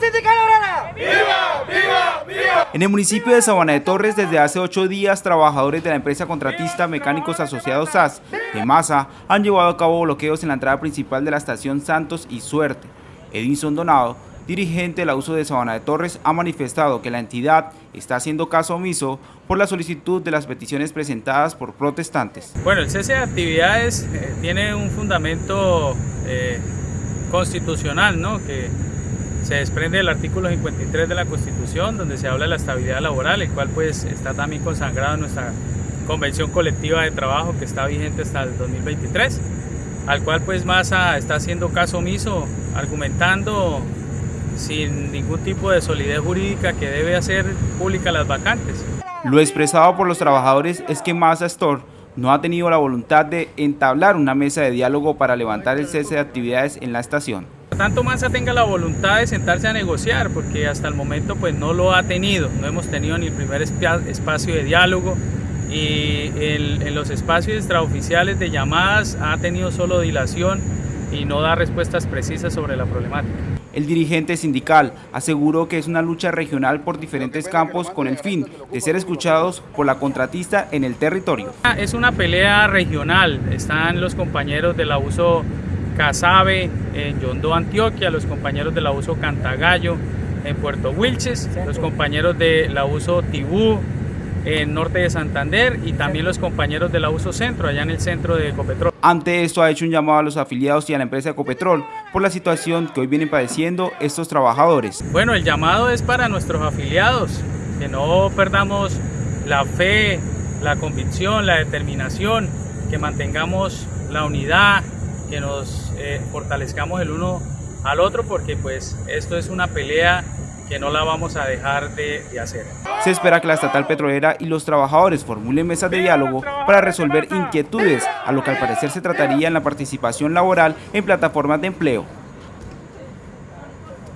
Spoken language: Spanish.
sindical obrera! ¡Viva, viva, viva! En el municipio de Sabana de Torres, desde hace ocho días, trabajadores de la empresa contratista Mecánicos Asociados SAS de Masa han llevado a cabo bloqueos en la entrada principal de la estación Santos y Suerte. Edinson Donado dirigente del uso de Sabana de Torres, ha manifestado que la entidad está haciendo caso omiso por la solicitud de las peticiones presentadas por protestantes. Bueno, el cese de actividades eh, tiene un fundamento eh, constitucional, ¿no? que se desprende del artículo 53 de la Constitución, donde se habla de la estabilidad laboral, el cual pues está también consagrado en nuestra convención colectiva de trabajo que está vigente hasta el 2023, al cual pues Massa está haciendo caso omiso, argumentando sin ningún tipo de solidez jurídica que debe hacer pública las vacantes. Lo expresado por los trabajadores es que Masa Store no ha tenido la voluntad de entablar una mesa de diálogo para levantar el cese de actividades en la estación. Tanto Masa tenga la voluntad de sentarse a negociar, porque hasta el momento pues no lo ha tenido, no hemos tenido ni el primer espacio de diálogo y en los espacios extraoficiales de llamadas ha tenido solo dilación y no da respuestas precisas sobre la problemática. El dirigente sindical aseguró que es una lucha regional por diferentes campos con el fin de ser escuchados por la contratista en el territorio. Es una pelea regional, están los compañeros del abuso Casabe en Yondó, Antioquia, los compañeros del abuso Cantagallo en Puerto Wilches, los compañeros del abuso Tibú en norte de Santander y también los compañeros del abuso centro, allá en el centro de Ecopetrol. Ante esto ha hecho un llamado a los afiliados y a la empresa Ecopetrol por la situación que hoy vienen padeciendo estos trabajadores. Bueno, el llamado es para nuestros afiliados, que no perdamos la fe, la convicción, la determinación, que mantengamos la unidad, que nos eh, fortalezcamos el uno al otro porque pues esto es una pelea que no la vamos a dejar de, hacer. Se espera que la estatal petrolera y los trabajadores formulen mesas de diálogo para resolver inquietudes, a lo que al parecer se trataría en la participación laboral en plataformas de empleo.